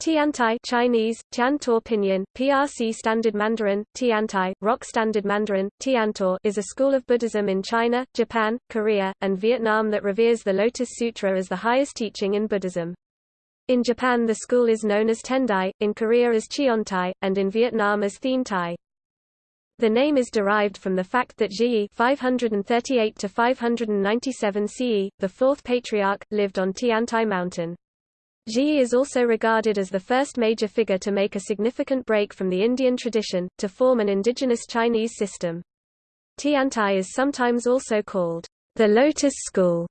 Tiantai Chinese, Tiantor Pinyin, PRC Standard Mandarin, Tiantai, Rock Standard Mandarin, Tiantor is a school of Buddhism in China, Japan, Korea, and Vietnam that reveres the Lotus Sutra as the highest teaching in Buddhism. In Japan the school is known as Tendai, in Korea as Cheontai, and in Vietnam as Thien Tai. The name is derived from the fact that Zhiyi 538 to 597 CE, the fourth patriarch, lived on Tiantai mountain. Zhiyi is also regarded as the first major figure to make a significant break from the Indian tradition, to form an indigenous Chinese system. Tiantai is sometimes also called the Lotus School,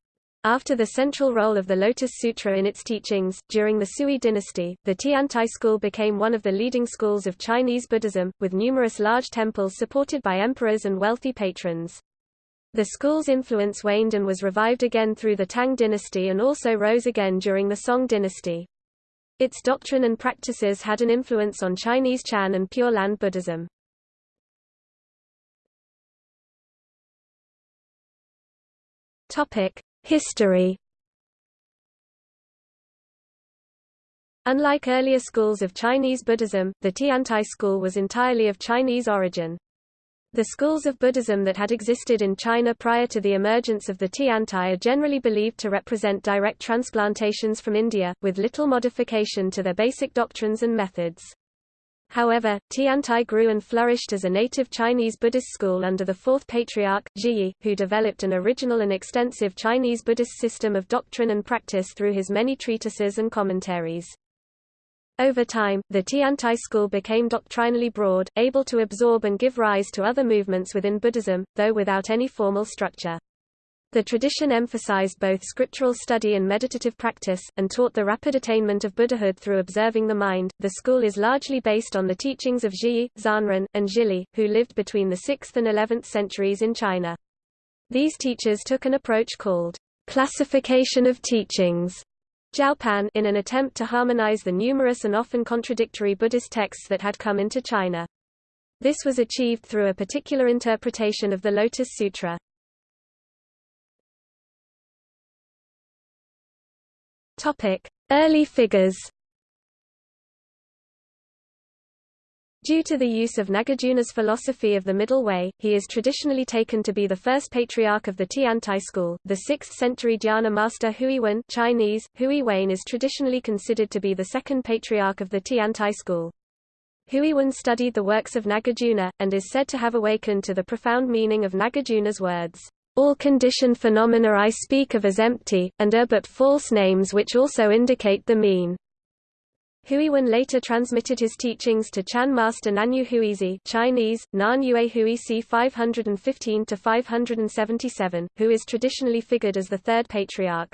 after the central role of the Lotus Sutra in its teachings, during the Sui dynasty, the Tiantai school became one of the leading schools of Chinese Buddhism, with numerous large temples supported by emperors and wealthy patrons. The school's influence waned and was revived again through the Tang dynasty and also rose again during the Song dynasty. Its doctrine and practices had an influence on Chinese Chan and Pure Land Buddhism. History Unlike earlier schools of Chinese Buddhism, the Tiantai school was entirely of Chinese origin. The schools of Buddhism that had existed in China prior to the emergence of the Tiantai are generally believed to represent direct transplantations from India, with little modification to their basic doctrines and methods. However, Tiantai grew and flourished as a native Chinese Buddhist school under the fourth patriarch, Zhiyi, who developed an original and extensive Chinese Buddhist system of doctrine and practice through his many treatises and commentaries. Over time, the Tiantai school became doctrinally broad, able to absorb and give rise to other movements within Buddhism, though without any formal structure. The tradition emphasized both scriptural study and meditative practice, and taught the rapid attainment of Buddhahood through observing the mind. The school is largely based on the teachings of Zhiyi, Zhanran, and Zhili, who lived between the 6th and 11th centuries in China. These teachers took an approach called classification of teachings Jiaopan in an attempt to harmonize the numerous and often contradictory Buddhist texts that had come into China. This was achieved through a particular interpretation of the Lotus Sutra. Topic: Early figures Due to the use of Nagarjuna's philosophy of the Middle Way, he is traditionally taken to be the first patriarch of the Tiantai school. The 6th century dhyana master Huiwen Chinese, Huiwen is traditionally considered to be the second patriarch of the Tiantai school. Huiwen studied the works of Nagarjuna, and is said to have awakened to the profound meaning of Nagarjuna's words. All conditioned phenomena I speak of as empty, and are but false names which also indicate the mean. Huiwen later transmitted his teachings to Chan master Nanyue Huisi Chinese, Nan Yue Hui c 515–577, who is traditionally figured as the third patriarch.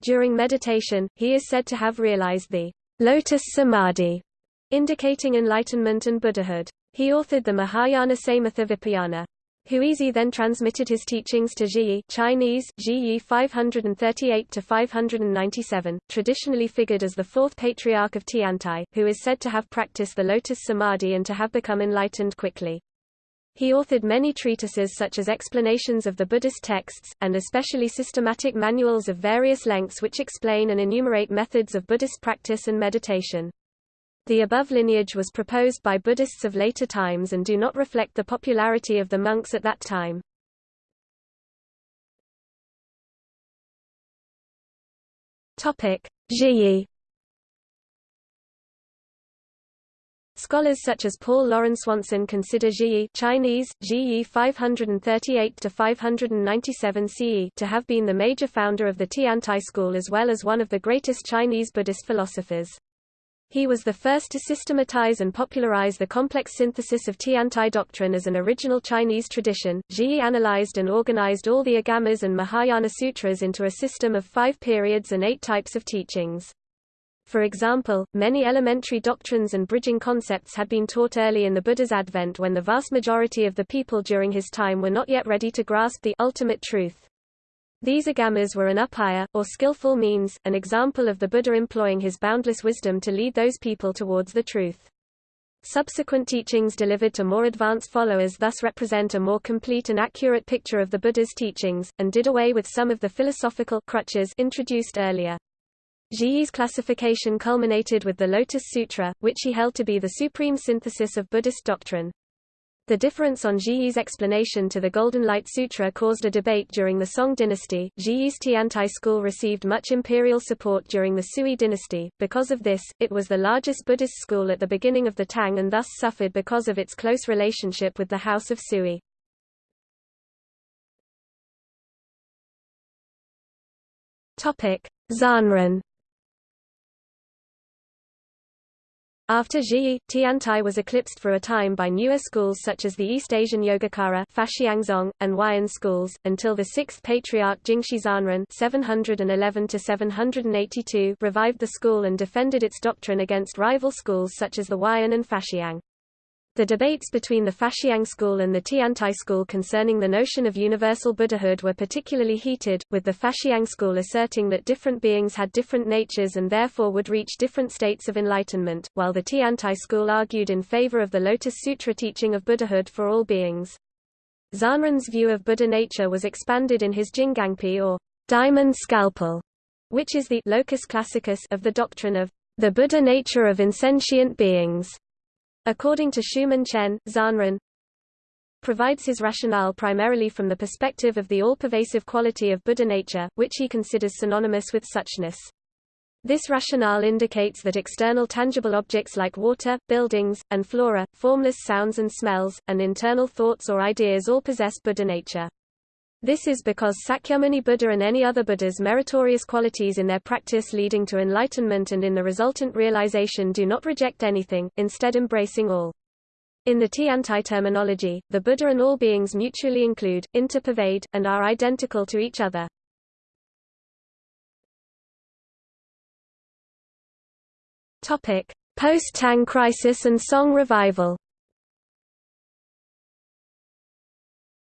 During meditation, he is said to have realized the lotus samadhi, indicating enlightenment and Buddhahood. He authored the Mahayana Samatha Vipayana. Huisi then transmitted his teachings to Zhiyi Chinese, Zhiyi 538–597, traditionally figured as the fourth patriarch of Tiantai, who is said to have practiced the lotus samadhi and to have become enlightened quickly. He authored many treatises such as explanations of the Buddhist texts, and especially systematic manuals of various lengths which explain and enumerate methods of Buddhist practice and meditation. The above lineage was proposed by Buddhists of later times and do not reflect the popularity of the monks at that time. Zhiyi Scholars such as Paul Loren Swanson consider Zhiyi Chinese, Zhiyi 538–597 CE to have been the major founder of the Tiantai school as well as one of the greatest Chinese Buddhist philosophers. He was the first to systematize and popularize the complex synthesis of Tiantai doctrine as an original Chinese tradition. Zhiyi analyzed and organized all the Agamas and Mahayana sutras into a system of five periods and eight types of teachings. For example, many elementary doctrines and bridging concepts had been taught early in the Buddha's advent when the vast majority of the people during his time were not yet ready to grasp the ultimate truth. These agamas were an upaya, or skillful means, an example of the Buddha employing his boundless wisdom to lead those people towards the truth. Subsequent teachings delivered to more advanced followers thus represent a more complete and accurate picture of the Buddha's teachings, and did away with some of the philosophical crutches introduced earlier. Zhiyi's classification culminated with the Lotus Sutra, which he held to be the supreme synthesis of Buddhist doctrine. The difference on Zhiyi's explanation to the Golden Light Sutra caused a debate during the Song dynasty. Zhiyi's Tiantai school received much imperial support during the Sui dynasty. Because of this, it was the largest Buddhist school at the beginning of the Tang and thus suffered because of its close relationship with the House of Sui. Topic: Zhanran After Zhiyi, Tiantai was eclipsed for a time by newer schools such as the East Asian Yogacara Faxiangzong, and Huayan schools, until the sixth patriarch Jingxi Zhanran 711 revived the school and defended its doctrine against rival schools such as the Huayan and Faxiang. The debates between the Faxiang school and the Tiantai school concerning the notion of universal Buddhahood were particularly heated, with the Faxiang school asserting that different beings had different natures and therefore would reach different states of enlightenment, while the Tiantai school argued in favor of the Lotus Sutra teaching of Buddhahood for all beings. Zhanran's view of Buddha nature was expanded in his Jingangpi or diamond scalpel, which is the locus classicus of the doctrine of the Buddha nature of insentient beings. According to Schumann Chen, Zhanran provides his rationale primarily from the perspective of the all-pervasive quality of Buddha nature, which he considers synonymous with suchness. This rationale indicates that external tangible objects like water, buildings, and flora, formless sounds and smells, and internal thoughts or ideas all possess Buddha nature. This is because Sakyamuni Buddha and any other Buddha's meritorious qualities in their practice leading to enlightenment and in the resultant realization do not reject anything, instead embracing all. In the Tiantai terminology, the Buddha and all beings mutually include, interpervade, and are identical to each other. Post-Tang crisis and Song revival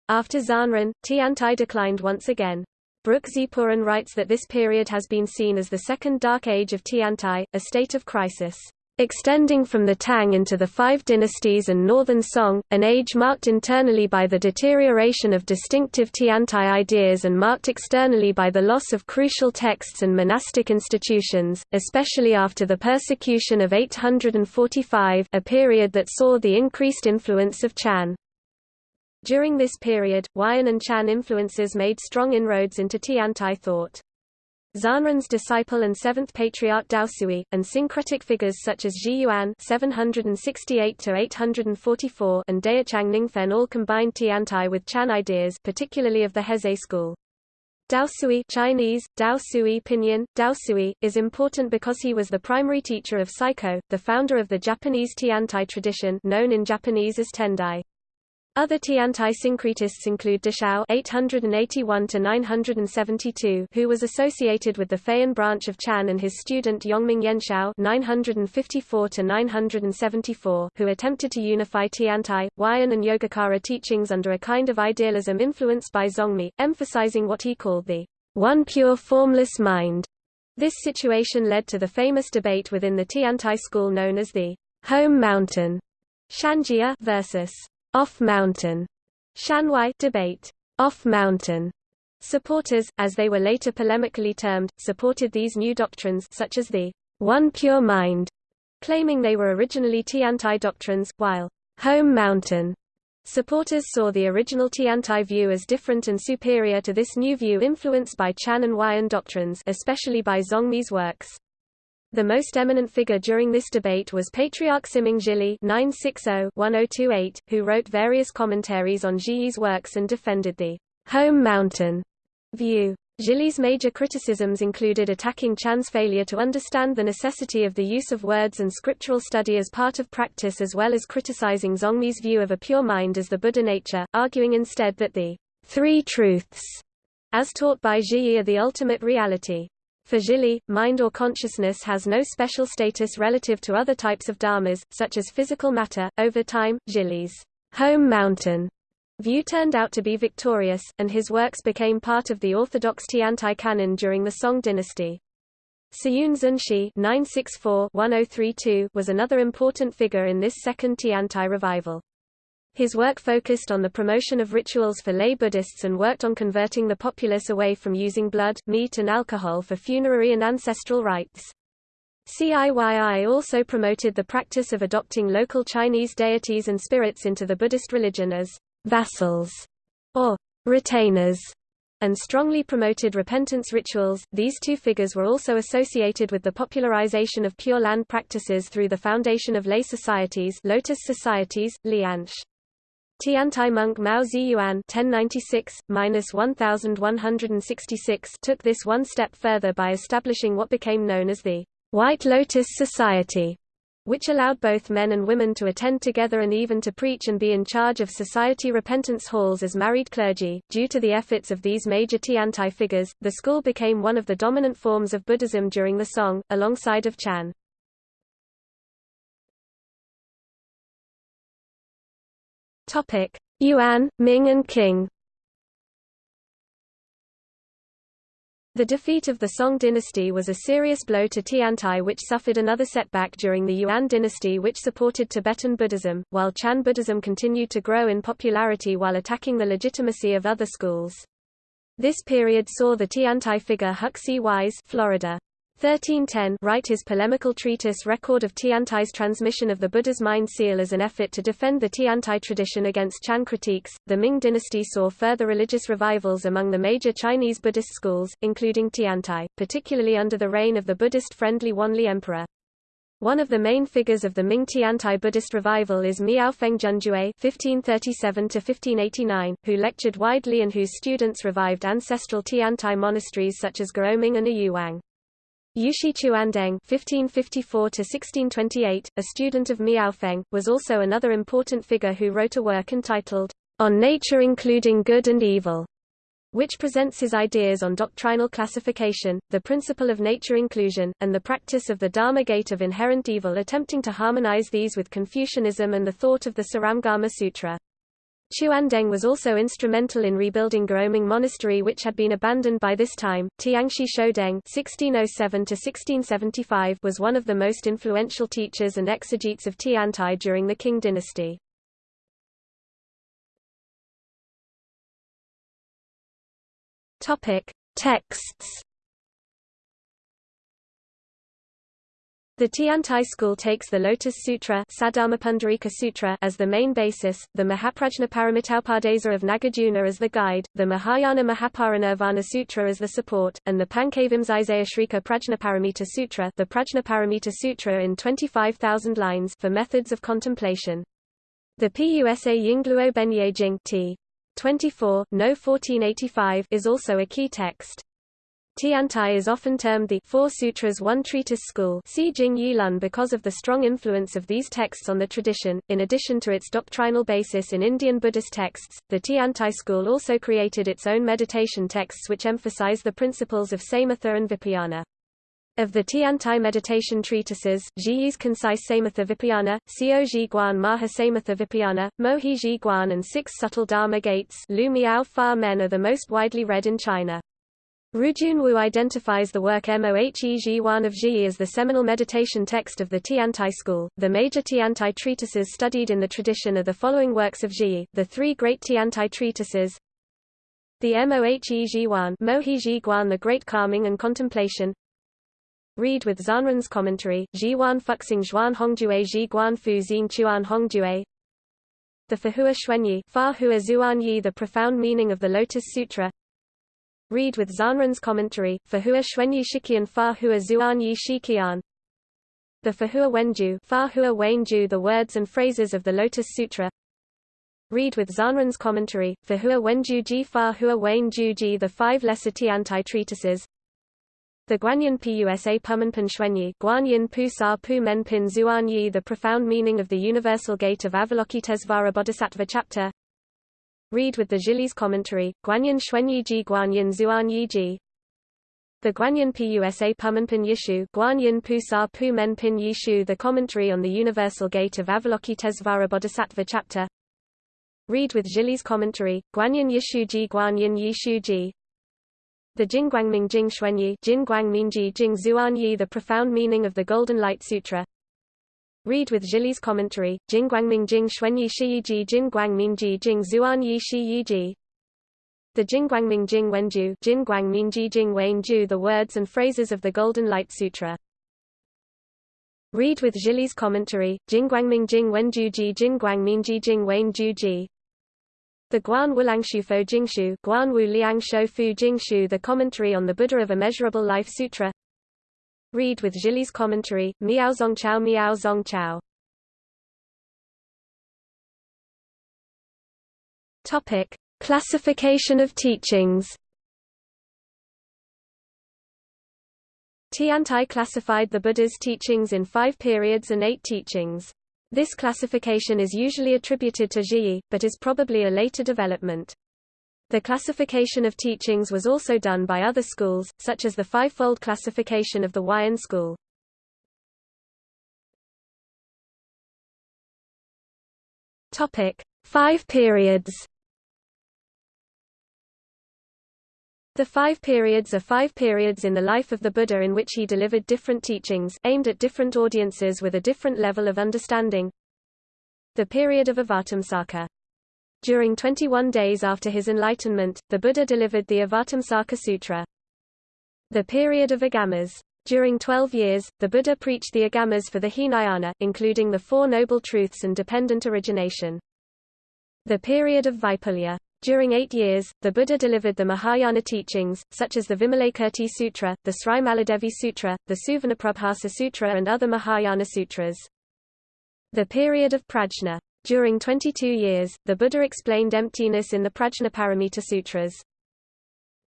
After Zhanran, Tiantai declined once again. Brook Ziporyn writes that this period has been seen as the second dark age of Tiantai, a state of crisis extending from the Tang into the Five Dynasties and Northern Song, an age marked internally by the deterioration of distinctive Tiantai ideas and marked externally by the loss of crucial texts and monastic institutions, especially after the persecution of 845 a period that saw the increased influence of Chan. During this period, Huayan and Chan influences made strong inroads into Tiantai thought. Zhanran's disciple and seventh patriarch Daosui, and syncretic figures such as Zhi Yuan (768–844) and Daochang Ningfen all combined Tiantai with Chan ideas, particularly of the Heze school. Daosui Chinese, Dao Sui Pinyin, Dao Sui, is important because he was the primary teacher of Saicho, the founder of the Japanese Tiantai tradition known in Japanese as Tendai. Other Tiantai syncretists include Deshao (881–972), who was associated with the Fayan branch of Chan, and his student Yongming Yanshao (954–974), who attempted to unify Tiantai, Huayan, and Yogacara teachings under a kind of idealism influenced by Zongmi, emphasizing what he called the one pure formless mind. This situation led to the famous debate within the Tiantai school known as the home mountain Shanjia versus off-mountain Shanwai debate. Off-mountain supporters, as they were later polemically termed, supported these new doctrines such as the one pure mind, claiming they were originally Tiantai doctrines, while home mountain supporters saw the original Tiantai view as different and superior to this new view influenced by Chan and Huayan doctrines especially by Zongmi's works. The most eminent figure during this debate was Patriarch Siming Zhili (960–1028), who wrote various commentaries on Zhiyi's works and defended the home mountain view. Zhili's major criticisms included attacking Chan's failure to understand the necessity of the use of words and scriptural study as part of practice as well as criticizing Zongmi's view of a pure mind as the Buddha nature, arguing instead that the three truths, as taught by Zhiyi are the ultimate reality. For Zhili, mind or consciousness has no special status relative to other types of dharmas, such as physical matter. Over time, Zhili's home mountain view turned out to be victorious, and his works became part of the orthodox Tiantai canon during the Song dynasty. Ciyun Zunshi (964–1032) was another important figure in this second Tiantai revival. His work focused on the promotion of rituals for lay Buddhists and worked on converting the populace away from using blood, meat and alcohol for funerary and ancestral rites. CIYI also promoted the practice of adopting local Chinese deities and spirits into the Buddhist religion as vassals or retainers and strongly promoted repentance rituals. These two figures were also associated with the popularization of Pure Land practices through the foundation of lay societies, Lotus societies, Lianche. Tiantai monk Mao Ziyuan (1096–1166) took this one step further by establishing what became known as the White Lotus Society, which allowed both men and women to attend together and even to preach and be in charge of society repentance halls as married clergy. Due to the efforts of these major Tiantai figures, the school became one of the dominant forms of Buddhism during the Song, alongside of Chan. Topic: Yuan, Ming and Qing. The defeat of the Song dynasty was a serious blow to Tiantai which suffered another setback during the Yuan dynasty which supported Tibetan Buddhism, while Chan Buddhism continued to grow in popularity while attacking the legitimacy of other schools. This period saw the Tiantai figure Huxi Wise Florida. 1310 write his polemical treatise Record of Tiantai's transmission of the Buddha's mind seal as an effort to defend the Tiantai tradition against Chan critiques. The Ming dynasty saw further religious revivals among the major Chinese Buddhist schools, including Tiantai, particularly under the reign of the Buddhist-friendly Wanli Emperor. One of the main figures of the Ming Tiantai Buddhist revival is Miaofeng Junjue (1537–1589), who lectured widely and whose students revived ancestral Tiantai monasteries such as Gaoming and Ayuwang. Youxi Chuandeng (1554–1628), a student of Miaofeng, was also another important figure who wrote a work entitled "On Nature Including Good and Evil." which presents his ideas on doctrinal classification, the principle of nature inclusion, and the practice of the Dharma gate of inherent evil attempting to harmonize these with Confucianism and the thought of the Surangama Sutra. Chuandeng was also instrumental in rebuilding Gaoming Monastery which had been abandoned by this time. Tianxi Shoudeng (1607–1675) was one of the most influential teachers and exegetes of Tiantai during the Qing dynasty. Topic: Texts The Tiantai school takes the Lotus Sutra, Sutra as the main basis, the Mahaprajnaparamitopadesa of Nagarjuna as the guide, the Mahayana Mahaparinirvana Sutra as the support, and the Pankavimsisaya Prajnaparamita Sutra, the Prajnaparamita Sutra in 25,000 lines for methods of contemplation. The Pusa Yingluo Benye Jing t. 24, no 1485 is also a key text. Tiantai is often termed the Four Sutras One Treatise School because of the strong influence of these texts on the tradition. In addition to its doctrinal basis in Indian Buddhist texts, the Tiantai school also created its own meditation texts which emphasize the principles of samatha and vipayana. Of the Tiantai meditation treatises, Zhiyi's concise Samatha Vipayana, Xiao Zhi Guan Maha Samatha Vipayana, Mohe Zhi Guan and Six Subtle Dharma Gates Lu Miao Fa Men are the most widely read in China. Rujun Wu identifies the work Mohe Zhiguan of Zhiyi as the seminal meditation text of the Tiantai school. The major Tiantai treatises studied in the tradition are the following works of Zhiyi, the three great Tiantai treatises. The Mohe Zhiguan Mohe Zhiguan The Great Calming and Contemplation Read with Zhanran's commentary, Zhiguan Fuxing Zhuan Hongjue Zhiguan Fu Xin Chuan Hongjue The Fahua Xuanyi Fa Hua Zuan Yi The Profound Meaning of the Lotus Sutra Read with Zhanran's commentary, Fahua Xuanyi Shiqian Fa Hua Zuan Yi Shiqian The Fahua Wenju Fa Hua Wenju The words and phrases of the Lotus Sutra. Read with Zhanran's commentary, Fahua Wenju Ji Fahua Wenju Ji The five lesser Tiantai treatises. The Guanyin Pusa Pumenpin Xuanyi Guanyin Pu Sa Pu Menpin Zuan Yi The profound meaning of the Universal Gate of Avalokitesvara Bodhisattva chapter Read with the Zhili's commentary, Guanyin Xuanyi Ji Guanyin Zuan Yi Ji. The Guanyin Pusa Pumenpin Yishu Guanyin Pu Sa Pu Menpin Yishu The commentary on the Universal Gate of Avalokitesvara Bodhisattva chapter. Read with Zhili's commentary, Guanyin Yishu Ji Guanyin Yishu Ji. The Jingguangming Jing Xuanyi Jin Guangmingji Jing Zuan Yi The profound meaning of the Golden Light Sutra Read with Zhili's commentary, Jingguangming Jing Xuanyi Shiyiji Jingguangmingji Jing Zuanyi Shiyiji The Jingguangming Jing Wenju Jingguangmingji Jing Wenju The words and phrases of the Golden Light Sutra. Read with Zhili's commentary, Jingguangming Jing Wenju Ji Jingguangmingji Jing Wenju Ji. The Guan Wulangshu Jingshu Guan Wu Liang Fu Jingshu The Commentary on the Buddha of Immeasurable Life Sutra Read with Zhili's commentary, Miao Zongchao Miao Zongchao. Topic: Classification of teachings. Tiantai classified the Buddha's teachings in five periods and eight teachings. This classification is usually attributed to Zhiyi, but is probably a later development. The classification of teachings was also done by other schools, such as the five-fold classification of the Huayan school. Topic: Five periods. The five periods are five periods in the life of the Buddha in which he delivered different teachings, aimed at different audiences with a different level of understanding. The period of Avatamsaka during 21 days after his enlightenment, the Buddha delivered the Avatamsaka Sutra. The period of Agamas. During 12 years, the Buddha preached the Agamas for the Hinayana, including the Four Noble Truths and dependent origination. The period of Vaipulya. During eight years, the Buddha delivered the Mahayana teachings, such as the Vimalakirti Sutra, the Sri Maladevi Sutra, the Suvarnaprabhasa Sutra and other Mahayana sutras. The period of Prajna. During 22 years, the Buddha explained emptiness in the Prajnaparamita Sutras.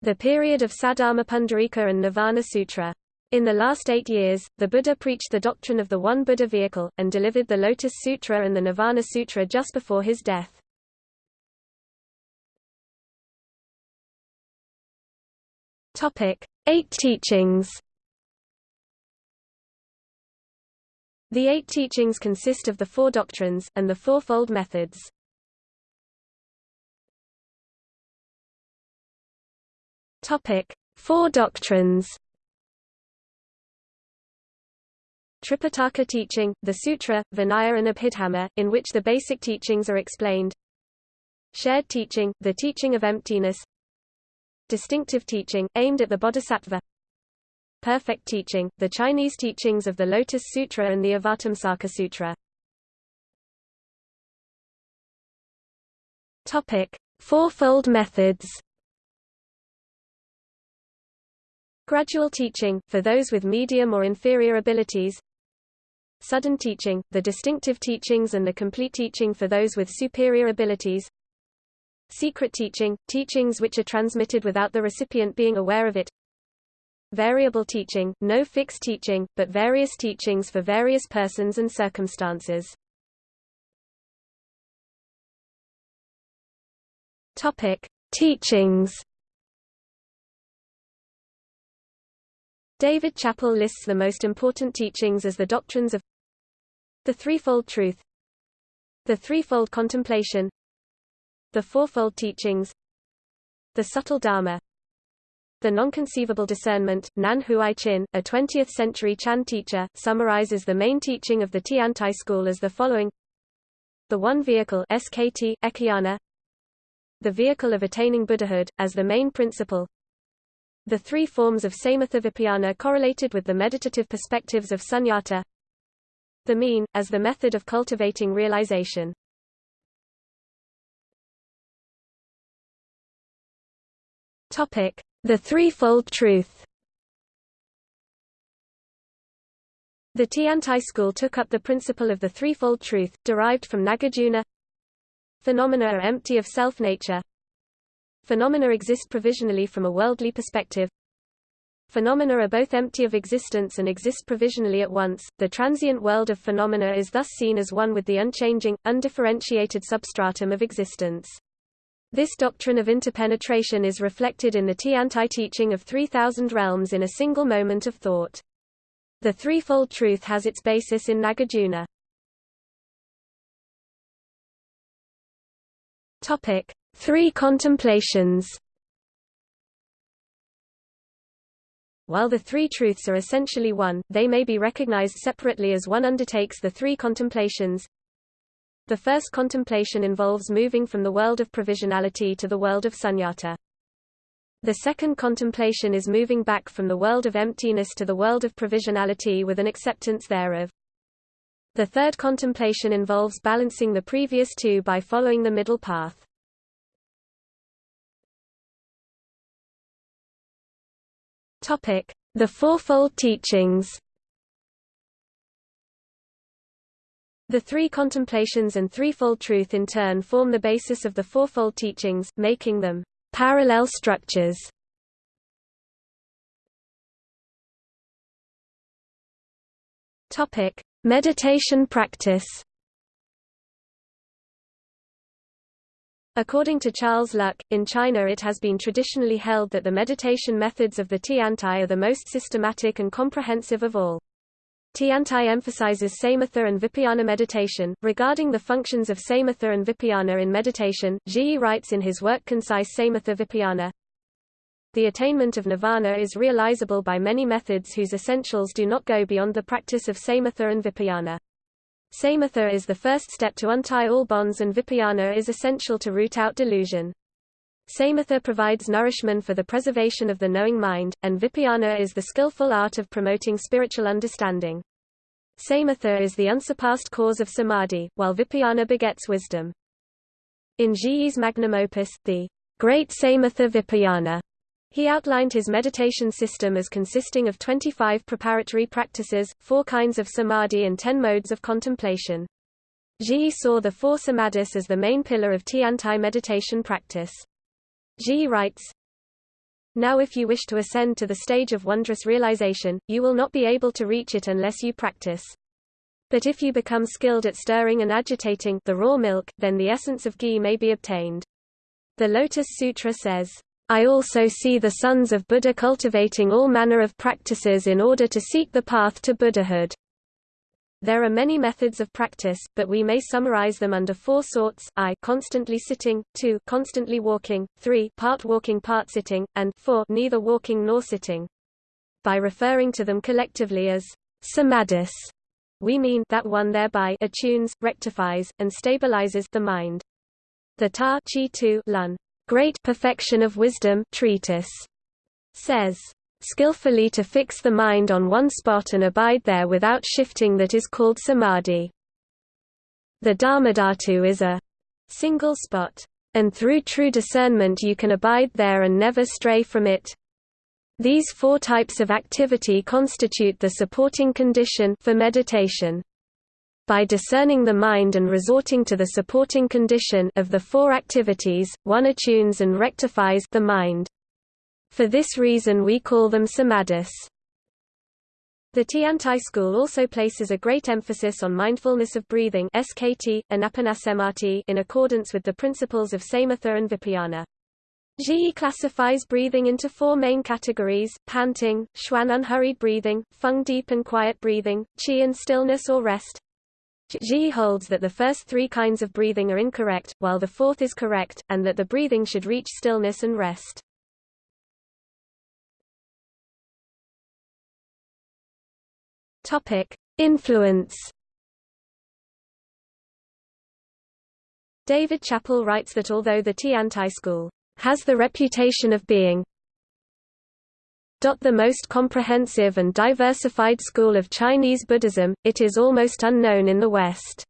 The period of Saddharma Pundarika and Nirvana Sutra. In the last eight years, the Buddha preached the doctrine of the One Buddha vehicle, and delivered the Lotus Sutra and the Nirvana Sutra just before his death. Eight teachings. The eight teachings consist of the four doctrines, and the fourfold methods. Four doctrines. Tripitaka teaching, the Sutra, Vinaya and Abhidhamma, in which the basic teachings are explained. Shared teaching, the teaching of emptiness. Distinctive teaching, aimed at the Bodhisattva. Perfect Teaching, the Chinese teachings of the Lotus Sutra and the Avatamsaka Sutra. Topic: Fourfold methods. Gradual teaching, for those with medium or inferior abilities. Sudden teaching, the distinctive teachings and the complete teaching for those with superior abilities. Secret teaching, teachings which are transmitted without the recipient being aware of it. Variable teaching, no fixed teaching, but various teachings for various persons and circumstances. Topic: Teachings. David Chappell lists the most important teachings as the doctrines of the threefold truth, the threefold contemplation, the fourfold teachings, the subtle dharma, the non-conceivable discernment, Nan Huai Chin, a 20th-century Chan teacher, summarizes the main teaching of the Tiantai school as the following The One Vehicle SKT, Ekayana, the vehicle of attaining Buddhahood, as the main principle the three forms of Samatha Vipayana correlated with the meditative perspectives of Sunyata the mean, as the method of cultivating realization. Topic. The Threefold Truth The Tiantai school took up the principle of the threefold truth, derived from Nagarjuna. Phenomena are empty of self-nature. Phenomena exist provisionally from a worldly perspective. Phenomena are both empty of existence and exist provisionally at once. The transient world of phenomena is thus seen as one with the unchanging, undifferentiated substratum of existence. This doctrine of interpenetration is reflected in the Tiantai teaching of 3,000 realms in a single moment of thought. The threefold truth has its basis in Nagarjuna. Topic: Three contemplations. while the three truths are essentially one, they may be recognized separately as one undertakes the three contemplations. The first contemplation involves moving from the world of provisionality to the world of sunyata. The second contemplation is moving back from the world of emptiness to the world of provisionality with an acceptance thereof. The third contemplation involves balancing the previous two by following the middle path. Topic: The Fourfold Teachings. The three contemplations and threefold truth in turn form the basis of the Fourfold Teachings, making them parallel structures. Topic: Meditation practice According to Charles Luk, in China it has been traditionally held that the meditation methods of the Tiantai are the most systematic and comprehensive of all. Tiantai emphasizes samatha and vipassana meditation. Regarding the functions of samatha and vipassana in meditation, Zhiyi writes in his work Concise Samatha Vipassana, the attainment of nirvana is realizable by many methods whose essentials do not go beyond the practice of samatha and vipassana. Samatha is the first step to untie all bonds and vipassana is essential to root out delusion. Samatha provides nourishment for the preservation of the knowing mind, and vipassana is the skillful art of promoting spiritual understanding. Samatha is the unsurpassed cause of samadhi, while vipassana begets wisdom. In Zhiyi's magnum opus, the Great Samatha Vipassana, he outlined his meditation system as consisting of 25 preparatory practices, four kinds of samadhi and ten modes of contemplation. Zhiyi saw the four samadhis as the main pillar of Tiantai meditation practice. Zhiyi writes, Now if you wish to ascend to the stage of wondrous realization, you will not be able to reach it unless you practice. But if you become skilled at stirring and agitating the raw milk, then the essence of ghee may be obtained. The Lotus Sutra says, I also see the sons of Buddha cultivating all manner of practices in order to seek the path to Buddhahood. There are many methods of practice, but we may summarize them under four sorts: I constantly sitting, 2 constantly walking, 3 part walking part sitting, and 4 neither walking nor sitting. By referring to them collectively as samadhis, we mean that one thereby attunes, rectifies, and stabilizes the mind. The Ta Chi Tu Lun Great Perfection of Wisdom treatise says, skillfully to fix the mind on one spot and abide there without shifting that is called samadhi. The Dharmadhatu is a single spot, and through true discernment you can abide there and never stray from it. These four types of activity constitute the supporting condition for meditation by discerning the mind and resorting to the supporting condition of the four activities, one attunes and rectifies the mind. For this reason we call them samadhis. The Tiantai school also places a great emphasis on mindfulness of breathing SKT, anapanasati in accordance with the principles of samatha and vipassana. Zhiyi classifies breathing into four main categories, panting, xuan unhurried breathing, feng deep and quiet breathing, qi and stillness or rest, Zhi holds that the first three kinds of breathing are incorrect, while the fourth is correct, and that the breathing should reach stillness and rest. Topic: Influence. David Chappell writes that although the Tiantai school has the reputation of being the most comprehensive and diversified school of Chinese Buddhism, it is almost unknown in the West.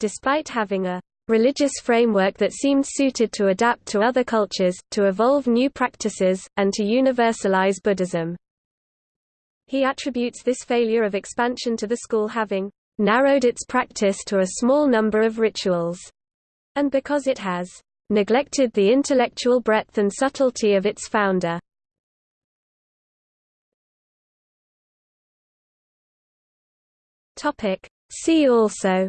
Despite having a religious framework that seemed suited to adapt to other cultures, to evolve new practices, and to universalize Buddhism. He attributes this failure of expansion to the school having narrowed its practice to a small number of rituals, and because it has neglected the intellectual breadth and subtlety of its founder. See also.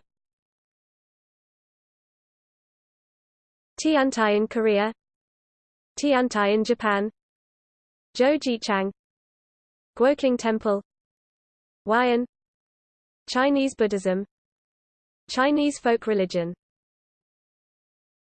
Tiantai in Korea. Tiantai in Japan. Zhoujichang Guoqing Temple Huayan Chinese Buddhism Chinese folk religion